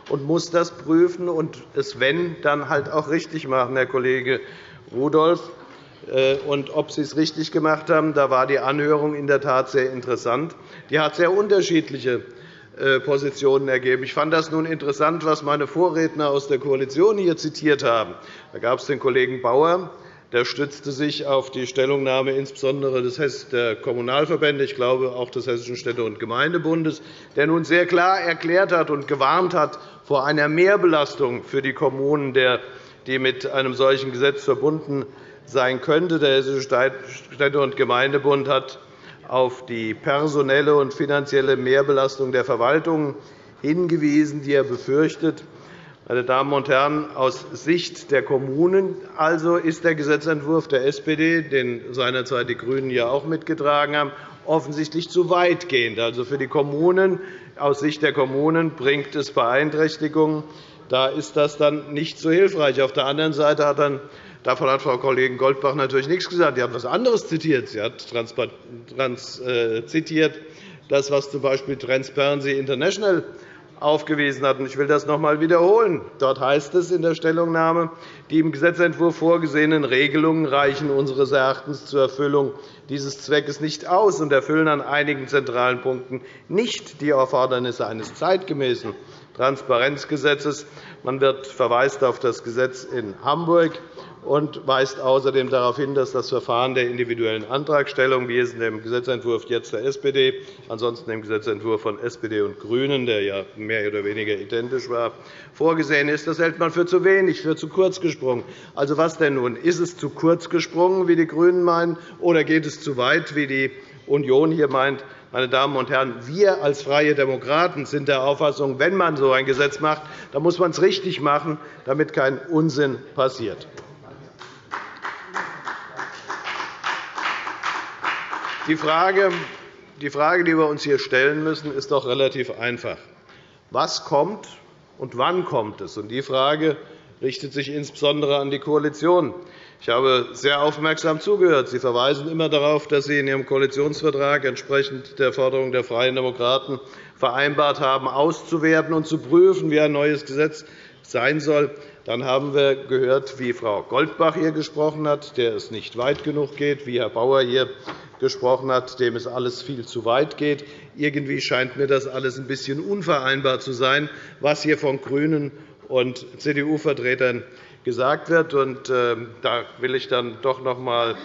und muss das prüfen und es, wenn, dann halt auch richtig machen, Herr Kollege Rudolph. Äh, und ob Sie es richtig gemacht haben, da war die Anhörung in der Tat sehr interessant. Die hat sehr unterschiedliche äh, Positionen ergeben. Ich fand das nun interessant, was meine Vorredner aus der Koalition hier zitiert haben. Da gab es den Kollegen Bauer, der stützte sich auf die Stellungnahme insbesondere der Kommunalverbände, ich glaube auch des Hessischen Städte- und Gemeindebundes, der nun sehr klar erklärt hat und gewarnt hat vor einer Mehrbelastung für die Kommunen, die mit einem solchen Gesetz verbunden sein könnte. Der Hessische Städte- und Gemeindebund hat auf die personelle und finanzielle Mehrbelastung der Verwaltungen hingewiesen, die er befürchtet. Meine Damen und Herren, aus Sicht der Kommunen also ist der Gesetzentwurf der SPD, den seinerzeit die GRÜNEN ja auch mitgetragen haben, offensichtlich zu weitgehend. Also für die Kommunen, aus Sicht der Kommunen bringt es Beeinträchtigungen. Da ist das dann nicht so hilfreich. Auf der anderen Seite hat dann Davon hat Frau Kollegin Goldbach natürlich nichts gesagt. Sie hat etwas anderes zitiert. Sie hat trans, äh, zitiert, das, was z. B. Transparency International aufgewiesen hat. Ich will das noch einmal wiederholen. Dort heißt es in der Stellungnahme, die im Gesetzentwurf vorgesehenen Regelungen reichen unseres Erachtens zur Erfüllung dieses Zweckes nicht aus und erfüllen an einigen zentralen Punkten nicht die Erfordernisse eines zeitgemäßen Transparenzgesetzes. Man verweist auf das Gesetz in Hamburg und weist außerdem darauf hin, dass das Verfahren der individuellen Antragstellung, wie es in dem Gesetzentwurf jetzt der SPD, ansonsten im Gesetzentwurf von SPD und GRÜNEN, der ja mehr oder weniger identisch war, vorgesehen ist. Das hält man für zu wenig, für zu kurz gesprungen. Also was denn nun? Ist es zu kurz gesprungen, wie die GRÜNEN meinen, oder geht es zu weit, wie die Union hier meint? Meine Damen und Herren, wir als Freie Demokraten sind der Auffassung, wenn man so ein Gesetz macht, dann muss man es richtig machen, damit kein Unsinn passiert. Die Frage, die wir uns hier stellen müssen, ist doch relativ einfach. Was kommt und wann kommt es? Die Frage richtet sich insbesondere an die Koalition. Ich habe sehr aufmerksam zugehört. Sie verweisen immer darauf, dass Sie in Ihrem Koalitionsvertrag entsprechend der Forderung der Freien Demokraten vereinbart haben, auszuwerten und zu prüfen, wie ein neues Gesetz sein soll. Dann haben wir gehört, wie Frau Goldbach hier gesprochen hat, der es nicht weit genug geht, wie Herr Bauer hier gesprochen hat, dem es alles viel zu weit geht. Irgendwie scheint mir das alles ein bisschen unvereinbar zu sein, was hier von GRÜNEN und CDU-Vertretern gesagt wird. Und, äh, da will ich dann doch noch einmal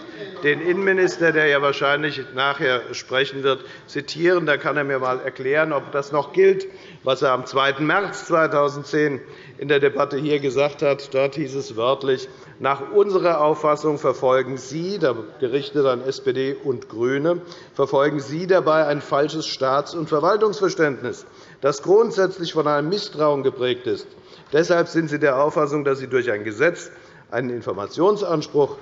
den Innenminister, der ja wahrscheinlich nachher sprechen wird, zitieren. Da kann er mir einmal erklären, ob das noch gilt, was er am 2. März 2010 in der Debatte hier gesagt hat. Dort hieß es wörtlich, nach unserer Auffassung verfolgen Sie, gerichtet an SPD und GRÜNE, verfolgen Sie dabei ein falsches Staats- und Verwaltungsverständnis, das grundsätzlich von einem Misstrauen geprägt ist. Deshalb sind Sie der Auffassung, dass Sie durch ein Gesetz einen Informationsanspruch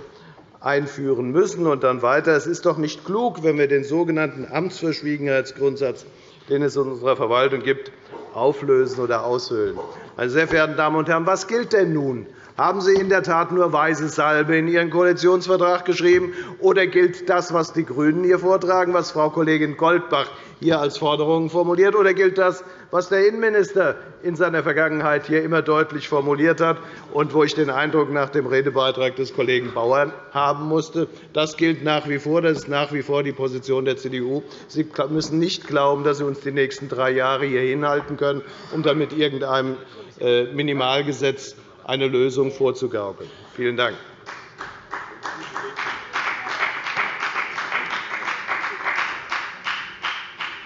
einführen müssen. Und dann weiter. Es ist doch nicht klug, wenn wir den sogenannten Amtsverschwiegenheitsgrundsatz, den es in unserer Verwaltung gibt, auflösen oder aushöhlen. Meine sehr verehrten Damen und Herren, was gilt denn nun? Haben Sie in der Tat nur weiße Salbe in Ihren Koalitionsvertrag geschrieben, oder gilt das, was die GRÜNEN hier vortragen, was Frau Kollegin Goldbach hier als Forderungen formuliert, oder gilt das, was der Innenminister in seiner Vergangenheit hier immer deutlich formuliert hat und wo ich den Eindruck nach dem Redebeitrag des Kollegen Bauer haben musste? Das gilt nach wie vor. Das ist nach wie vor die Position der CDU. Sie müssen nicht glauben, dass Sie uns die nächsten drei Jahre hier hinhalten können, um dann mit irgendeinem äh, Minimalgesetz eine Lösung vorzugaukeln. Vielen Dank.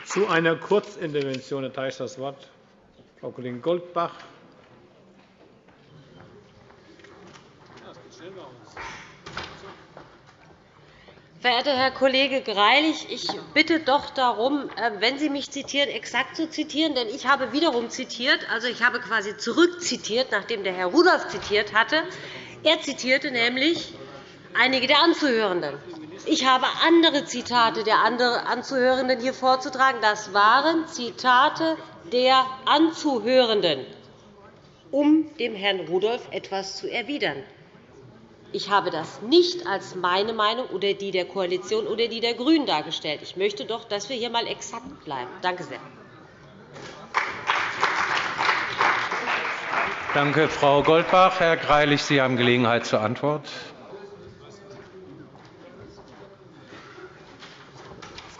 Zu einer Kurzintervention erteile ich das Wort Frau Kollegin Goldbach. Verehrter Herr Kollege Greilich, ich bitte doch darum, äh, wenn Sie mich zitieren, exakt zu zitieren. Denn ich habe wiederum zitiert. Also, ich habe quasi zurückzitiert, nachdem der Herr Rudolph zitiert hatte. Er zitierte nämlich einige der Anzuhörenden. Ich habe andere Zitate der Anzuhörenden hier vorzutragen. Das waren Zitate der Anzuhörenden, um dem Herrn Rudolph etwas zu erwidern. Ich habe das nicht als meine Meinung oder die der Koalition oder die der GRÜNEN dargestellt. Ich möchte doch, dass wir hier einmal exakt bleiben. Danke sehr. Danke, Frau Goldbach. Herr Greilich, Sie haben Gelegenheit zur Antwort.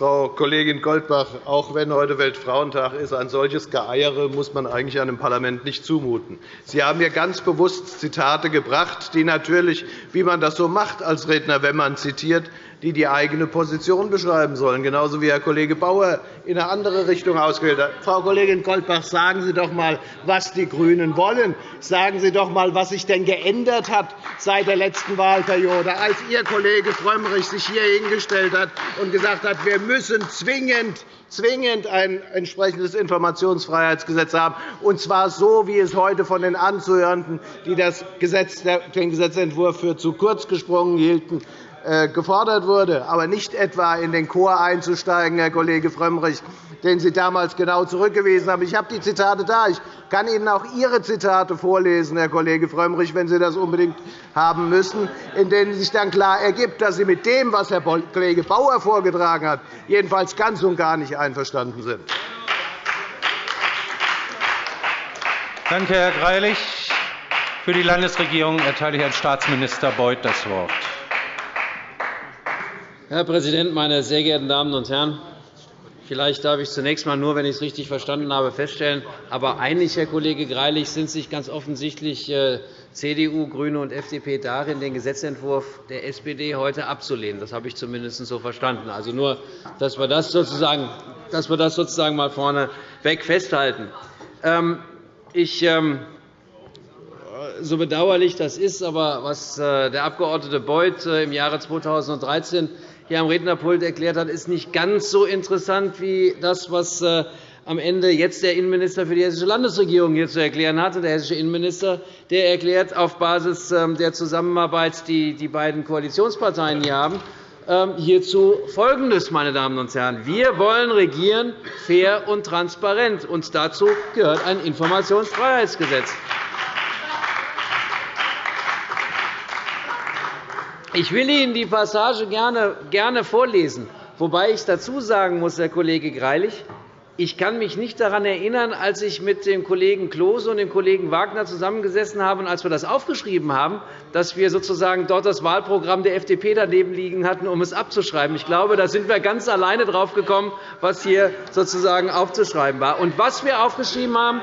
Frau Kollegin Goldbach, auch wenn heute Weltfrauentag ist, ein solches Geeiere muss man eigentlich einem Parlament nicht zumuten. Sie haben hier ganz bewusst Zitate gebracht, die natürlich, wie man das so macht als Redner, wenn man zitiert, die die eigene Position beschreiben sollen, genauso wie Herr Kollege Bauer in eine andere Richtung ausgewählt hat. Frau Kollegin Goldbach, sagen Sie doch einmal, was die GRÜNEN wollen. Sagen Sie doch einmal, was sich denn geändert hat seit der letzten Wahlperiode, als Ihr Kollege Frömmrich sich hier hingestellt hat und gesagt hat, wir müssen zwingend zwingend ein entsprechendes Informationsfreiheitsgesetz haben, und zwar so, wie es heute von den Anzuhörenden, die den Gesetzentwurf für zu kurz gesprungen hielten, gefordert wurde, aber nicht etwa in den Chor einzusteigen, Herr Kollege Frömmrich, den Sie damals genau zurückgewiesen haben. Ich habe die Zitate da. Ich kann Ihnen auch Ihre Zitate vorlesen, Herr Kollege Frömmrich, wenn Sie das unbedingt haben müssen, in denen sich dann klar ergibt, dass Sie mit dem, was Herr Kollege Bauer vorgetragen hat, jedenfalls ganz und gar nicht einverstanden sind. Danke, Herr Greilich. Für die Landesregierung erteile ich Herrn Staatsminister Beuth das Wort. Herr Präsident, meine sehr geehrten Damen und Herren! Vielleicht darf ich zunächst einmal nur, wenn ich es richtig verstanden habe, feststellen, aber einig, Herr Kollege Greilich, sind sich ganz offensichtlich äh, CDU, GRÜNE und FDP darin, den Gesetzentwurf der SPD heute abzulehnen. Das habe ich zumindest so verstanden. Also nur, dass wir das sozusagen, dass wir das sozusagen mal vorneweg festhalten. Ähm, ich ähm, so bedauerlich das ist, aber was äh, der Abg. Beuth äh, im Jahre 2013 hier am Rednerpult erklärt hat, ist nicht ganz so interessant wie das, was äh, am Ende jetzt der Innenminister für die Hessische Landesregierung hier zu erklären hatte. Der hessische Innenminister der erklärt auf Basis ähm, der Zusammenarbeit, die die beiden Koalitionsparteien hier haben, ähm, hierzu Folgendes, meine Damen und Herren. Wir wollen regieren fair und transparent, und dazu gehört ein Informationsfreiheitsgesetz. Ich will Ihnen die Passage gerne vorlesen, wobei ich dazu sagen muss, Herr Kollege Greilich, ich kann mich nicht daran erinnern, als ich mit dem Kollegen Klose und dem Kollegen Wagner zusammengesessen habe und als wir das aufgeschrieben haben, dass wir sozusagen dort das Wahlprogramm der FDP daneben liegen hatten, um es abzuschreiben. Ich glaube, da sind wir ganz alleine drauf gekommen, was hier sozusagen aufzuschreiben war. Und was wir aufgeschrieben haben,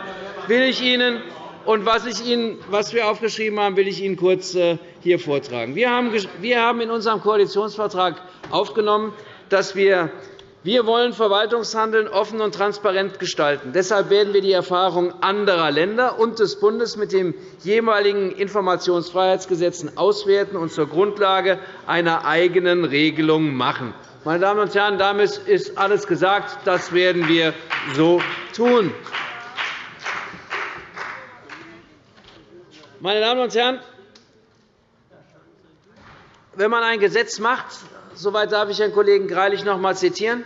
will ich Ihnen und was, ich Ihnen, was wir aufgeschrieben haben, will ich Ihnen kurz äh, hier vortragen. Wir haben in unserem Koalitionsvertrag aufgenommen, dass wir wir wollen Verwaltungshandeln offen und transparent gestalten. Deshalb werden wir die Erfahrungen anderer Länder und des Bundes mit den jeweiligen Informationsfreiheitsgesetzen auswerten und zur Grundlage einer eigenen Regelung machen. Meine Damen und Herren, damit ist alles gesagt. Das werden wir so tun. Meine Damen und Herren, wenn man ein Gesetz macht, soweit darf ich Herrn Kollegen Greilich noch einmal zitieren,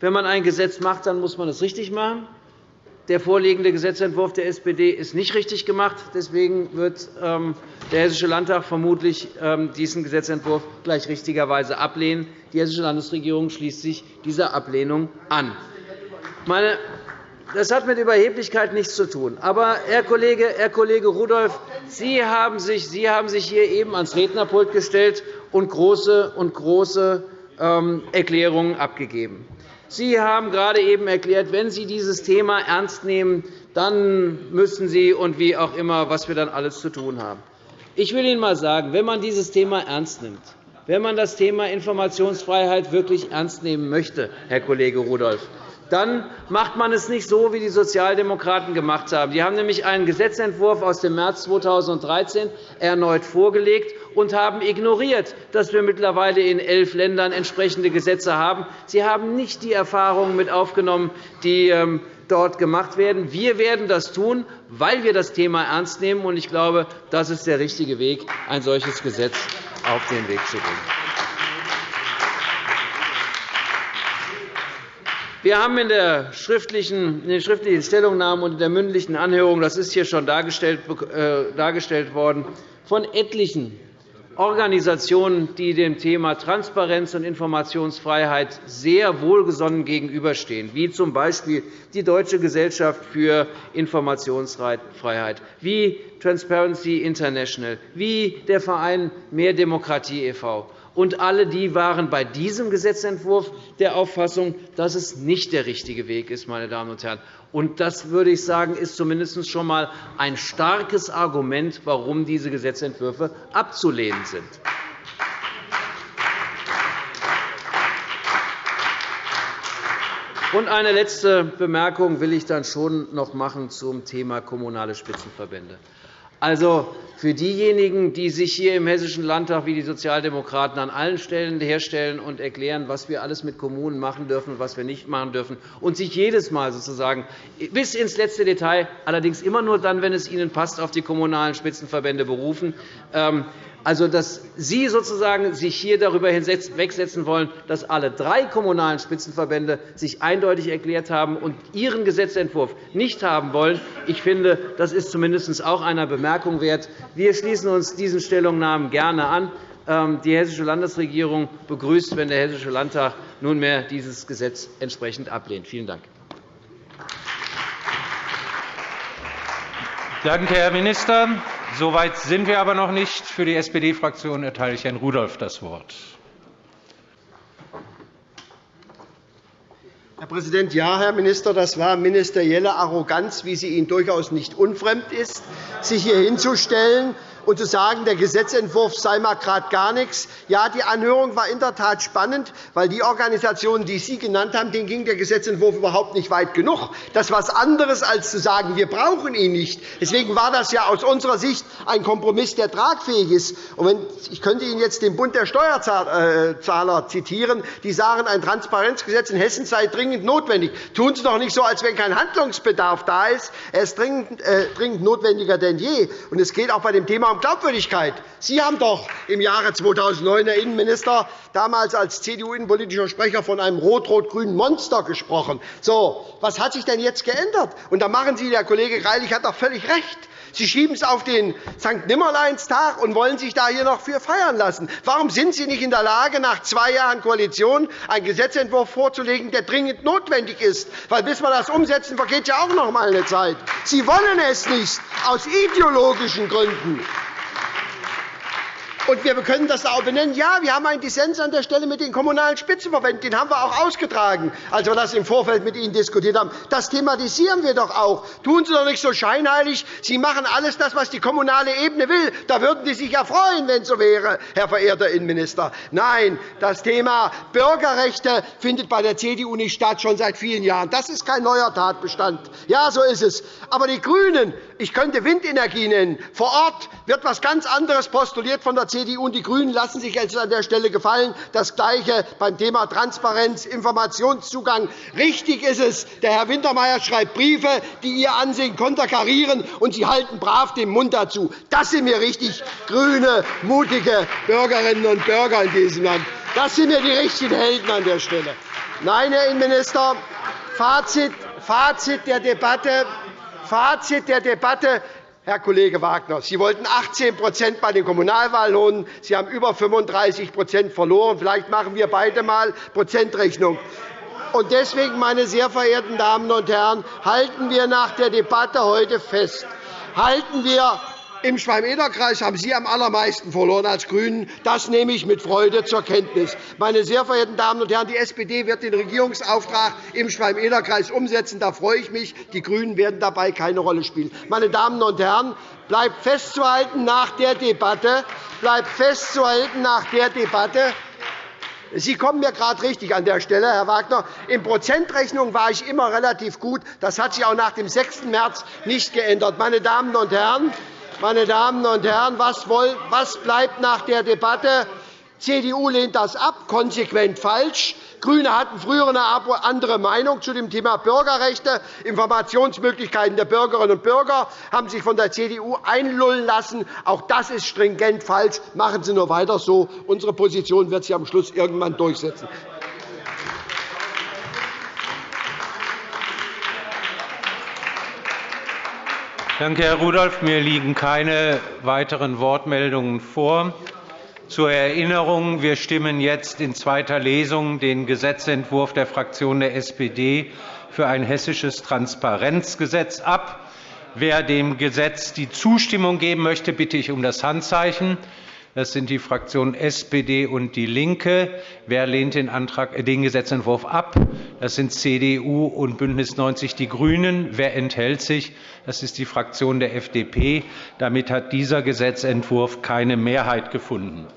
wenn man ein Gesetz macht, dann muss man es richtig machen. Der vorliegende Gesetzentwurf der SPD ist nicht richtig gemacht. Deswegen wird ähm, der Hessische Landtag vermutlich ähm, diesen Gesetzentwurf gleich richtigerweise ablehnen. Die Hessische Landesregierung schließt sich dieser Ablehnung an. Meine das hat mit Überheblichkeit nichts zu tun. Aber, Herr Kollege, Herr Kollege Rudolph, Sie haben, sich, Sie haben sich hier eben ans Rednerpult gestellt und große, und große ähm, Erklärungen abgegeben. Sie haben gerade eben erklärt, wenn Sie dieses Thema ernst nehmen, dann müssen Sie und wie auch immer, was wir dann alles zu tun haben. Ich will Ihnen einmal sagen, wenn man dieses Thema ernst nimmt, wenn man das Thema Informationsfreiheit wirklich ernst nehmen möchte, Herr Kollege Rudolph, dann macht man es nicht so, wie die Sozialdemokraten gemacht haben. Sie haben nämlich einen Gesetzentwurf aus dem März 2013 erneut vorgelegt und haben ignoriert, dass wir mittlerweile in elf Ländern entsprechende Gesetze haben. Sie haben nicht die Erfahrungen mit aufgenommen, die ähm, dort gemacht werden. Wir werden das tun, weil wir das Thema ernst nehmen. Ich glaube, das ist der richtige Weg, ein solches Gesetz auf den Weg zu bringen. Wir haben in, der schriftlichen, in den schriftlichen Stellungnahmen und in der mündlichen Anhörung, das ist hier schon dargestellt, äh, dargestellt worden, von etlichen Organisationen, die dem Thema Transparenz und Informationsfreiheit sehr wohlgesonnen gegenüberstehen, wie z. B. die Deutsche Gesellschaft für Informationsfreiheit, wie Transparency International, wie der Verein Mehr Demokratie e.V und alle die waren bei diesem Gesetzentwurf der Auffassung, dass es nicht der richtige Weg ist. Meine Damen und Herren. Und das würde ich sagen, ist zumindest schon einmal ein starkes Argument, warum diese Gesetzentwürfe abzulehnen sind. Und eine letzte Bemerkung will ich dann schon noch machen zum Thema kommunale Spitzenverbände. Also, für diejenigen, die sich hier im Hessischen Landtag wie die Sozialdemokraten an allen Stellen herstellen und erklären, was wir alles mit Kommunen machen dürfen und was wir nicht machen dürfen, und sich jedes Mal sozusagen bis ins letzte Detail, allerdings immer nur dann, wenn es ihnen passt, auf die kommunalen Spitzenverbände berufen, ähm, also, dass Sie sozusagen sich hier darüber hinwegsetzen wollen, dass alle drei kommunalen Spitzenverbände sich eindeutig erklärt haben und ihren Gesetzentwurf nicht haben wollen, ich finde, das ist zumindest auch einer Bemerkung wert. Wir schließen uns diesen Stellungnahmen gerne an. Ähm, die Hessische Landesregierung begrüßt, wenn der Hessische Landtag nunmehr dieses Gesetz entsprechend ablehnt. Vielen Dank. Danke, Herr Minister. So weit sind wir aber noch nicht. Für die SPD-Fraktion erteile ich Herrn Rudolph das Wort. Herr Präsident, ja, Herr Minister, das war ministerielle Arroganz, wie sie Ihnen durchaus nicht unfremd ist, sich hier hinzustellen und zu sagen, der Gesetzentwurf sei mal gerade gar nichts. Ja, die Anhörung war in der Tat spannend, weil die Organisationen, die Sie genannt haben, denen ging der Gesetzentwurf überhaupt nicht weit genug. Das ist etwas anderes, als zu sagen, wir brauchen ihn nicht. Deswegen war das ja aus unserer Sicht ein Kompromiss, der tragfähig ist. Ich könnte Ihnen jetzt den Bund der Steuerzahler zitieren. Die sagen, ein Transparenzgesetz in Hessen sei dringend notwendig. Tun Sie doch nicht so, als wenn kein Handlungsbedarf da ist. Er ist dringend, äh, dringend notwendiger denn je. Und es geht auch bei dem Thema Glaubwürdigkeit. Sie haben doch im Jahre 2009, Herr Innenminister, damals als CDU-innenpolitischer Sprecher von einem rot-rot-grünen Monster gesprochen. So, was hat sich denn jetzt geändert? Und da machen Sie, der Kollege Greilich hat doch völlig recht. Sie schieben es auf den St. Nimmerleinstag und wollen sich da hier noch für feiern lassen. Warum sind Sie nicht in der Lage, nach zwei Jahren Koalition einen Gesetzentwurf vorzulegen, der dringend notwendig ist? Weil bis wir das umsetzen, vergeht ja auch noch einmal eine Zeit. Sie wollen es nicht, aus ideologischen Gründen. Und wir können das auch benennen. Ja, wir haben einen Dissens an der Stelle mit den Kommunalen Spitzenverbänden. Den haben wir auch ausgetragen, als wir das im Vorfeld mit Ihnen diskutiert haben. Das thematisieren wir doch auch. Tun Sie doch nicht so scheinheilig. Sie machen alles das, was die kommunale Ebene will. Da würden Sie sich ja freuen, wenn es so wäre, Herr verehrter Innenminister. Nein, das Thema Bürgerrechte findet bei der CDU nicht statt, schon seit vielen Jahren. Das ist kein neuer Tatbestand. Ja, so ist es. Aber die GRÜNEN, ich könnte Windenergie nennen. Vor Ort wird etwas ganz anderes postuliert von der CDU CDU und die GRÜNEN lassen sich jetzt an der Stelle gefallen. Das Gleiche beim Thema Transparenz, Informationszugang. Richtig ist es, der Herr Wintermeyer schreibt Briefe, die Ihr Ansehen konterkarieren, und Sie halten brav den Mund dazu. Das sind mir richtig grüne, mutige Bürgerinnen und Bürger in diesem Land. Das sind mir die richtigen Helden an der Stelle. Nein, Herr Innenminister, Fazit, Fazit der Debatte, Fazit der Debatte Herr Kollege Wagner, Sie wollten 18% bei den Kommunalwahlen holen. Sie haben über 35% verloren. Vielleicht machen wir beide einmal Prozentrechnung. Deswegen, meine sehr verehrten Damen und Herren, halten wir nach der Debatte heute fest. Halten wir im Schwalm-Eder-Kreis haben Sie am allermeisten verloren als GRÜNEN. Das nehme ich mit Freude zur Kenntnis. Meine sehr verehrten Damen und Herren, die SPD wird den Regierungsauftrag im Schwalm-Eder-Kreis umsetzen. Da freue ich mich. Die GRÜNEN werden dabei keine Rolle spielen. Meine Damen und Herren, bleibt festzuhalten nach der Debatte, bleibt festzuhalten nach der Debatte, Sie kommen mir gerade richtig an der Stelle, Herr Wagner. In Prozentrechnung war ich immer relativ gut. Das hat sich auch nach dem 6. März nicht geändert. Meine Damen und Herren, meine Damen und Herren, was bleibt nach der Debatte? CDU lehnt das ab, konsequent falsch. GRÜNE hatten früher eine andere Meinung zu dem Thema Bürgerrechte. Informationsmöglichkeiten der Bürgerinnen und Bürger haben sich von der CDU einlullen lassen. Auch das ist stringent falsch. Machen Sie nur weiter so. Unsere Position wird sich am Schluss irgendwann durchsetzen. Danke, Herr Rudolph. Mir liegen keine weiteren Wortmeldungen vor. Zur Erinnerung. Wir stimmen jetzt in zweiter Lesung den Gesetzentwurf der Fraktion der SPD für ein hessisches Transparenzgesetz ab. Wer dem Gesetz die Zustimmung geben möchte, bitte ich um das Handzeichen. Das sind die Fraktionen SPD und DIE LINKE. Wer lehnt den, Antrag, äh, den Gesetzentwurf ab? Das sind CDU und BÜNDNIS 90 die GRÜNEN. Wer enthält sich? Das ist die Fraktion der FDP. Damit hat dieser Gesetzentwurf keine Mehrheit gefunden.